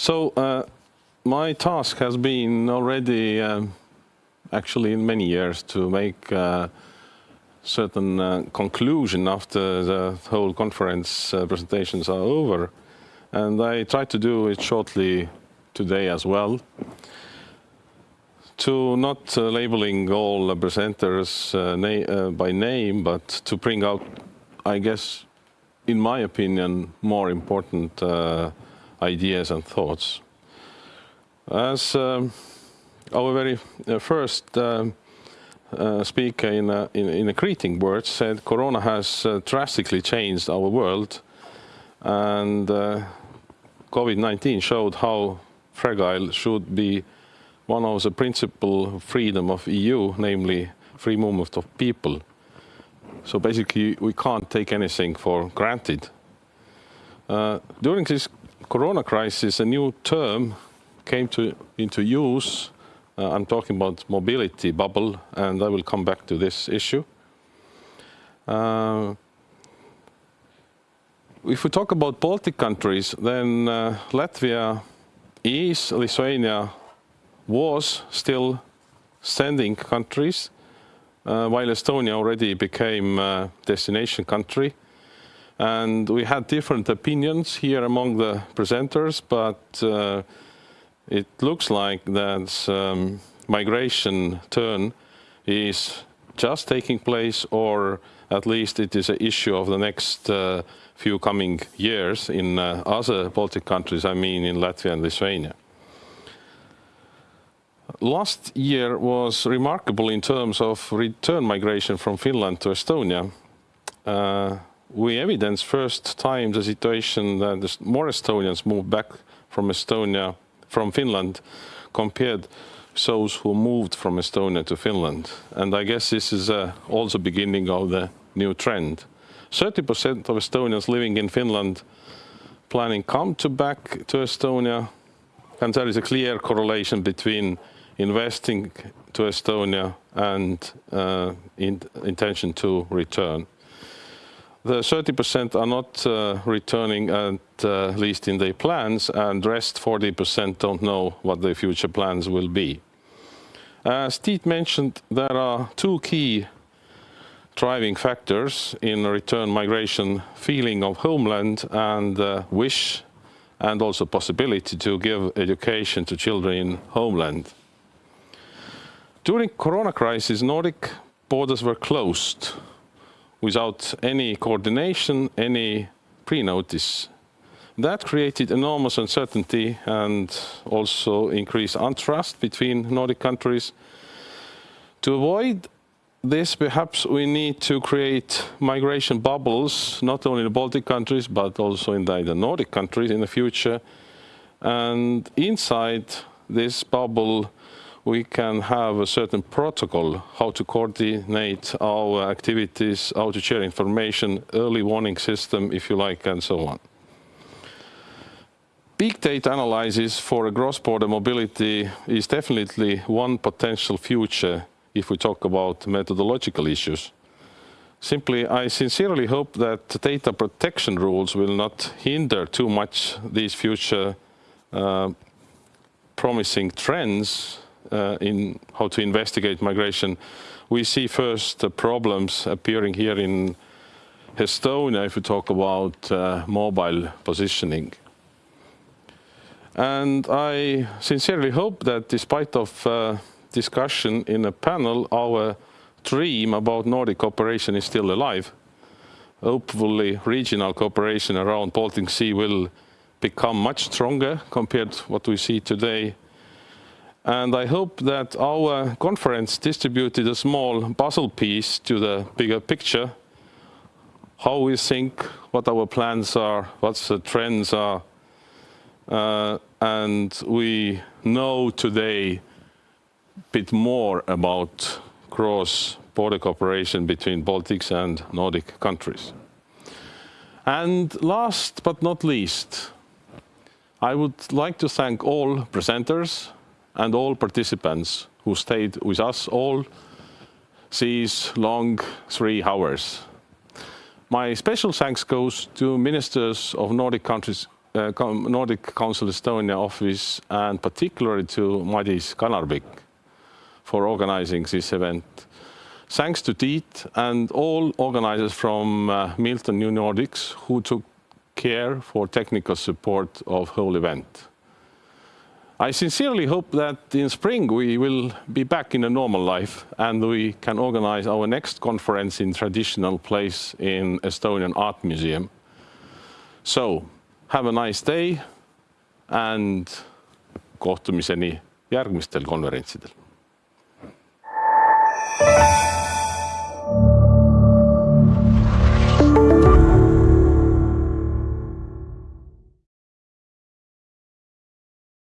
So uh, my task has been already um, actually in many years to make uh, certain uh, conclusion after the whole conference uh, presentations are over. And I try to do it shortly today as well. To not labeling all presenters na by name, but to bring out, I guess, in my opinion, more important ideas and thoughts. As um, our very uh, first um, uh, speaker in a, in, in, a greeting word said, Corona has uh, drastically changed our world and uh, COVID-19 showed how fragile should be one of the principal freedom of EU, namely free movement of people. So basically, we can't take anything for granted. Uh, during this corona crisis, a new term came to, into use. Uh, I'm talking about mobility bubble, and I will come back to this issue. Uh, if we talk about Baltic countries, then uh, Latvia is, Lithuania was still sending countries, uh, while Estonia already became a destination country. And we had different opinions here among the presenters, but uh, it looks like that um, migration turn is just taking place or at least it is an issue of the next uh, few coming years in uh, other Baltic countries, I mean in Latvia and Lithuania. Last year was remarkable in terms of return migration from Finland to Estonia. Uh, we evidence first time the situation that more Estonians moved back from Estonia, from Finland, compared those who moved from Estonia to Finland. And I guess this is uh, also beginning of the new trend. 30% of Estonians living in Finland planning come to back to Estonia, and there is a clear correlation between investing to Estonia and uh, in intention to return. The 30% are not uh, returning at uh, least in their plans and rest 40% don't know what their future plans will be. As Tiit mentioned, there are two key driving factors in return migration, feeling of homeland and uh, wish and also possibility to give education to children in homeland. During corona crisis, Nordic borders were closed without any coordination, any pre-notice. That created enormous uncertainty and also increased untrust between Nordic countries. To avoid this, perhaps we need to create migration bubbles, not only in the Baltic countries, but also in the, the Nordic countries in the future. And inside this bubble, we can have a certain protocol how to coordinate our activities, how to share information, early warning system, if you like, and so on. Big data analysis for a cross-border mobility is definitely one potential future if we talk about methodological issues. Simply, I sincerely hope that data protection rules will not hinder too much these future uh, promising trends uh, in how to investigate migration, we see first problems appearing here in Estonia if we talk about uh, mobile positioning. And I sincerely hope that despite of uh, discussion in a panel, our dream about Nordic cooperation is still alive. Hopefully regional cooperation around Baltic Sea will become much stronger compared to what we see today and I hope that our conference distributed a small puzzle piece to the bigger picture, how we think, what our plans are, what the trends are. Uh, and we know today a bit more about cross-border cooperation between Baltics and Nordic countries. And last but not least, I would like to thank all presenters, and all participants who stayed with us all these long three hours. My special thanks goes to ministers of Nordic countries uh, Nordic Council Estonia office and particularly to Madis Kanarbik for organizing this event. Thanks to Tiit and all organizers from uh, Milton New Nordics who took care for technical support of whole event. I sincerely hope that in spring we will be back in a normal life and we can organize our next conference in traditional place in Estonian Art Museum. So, have a nice day and kohtumiseni järgmistel konverentsidel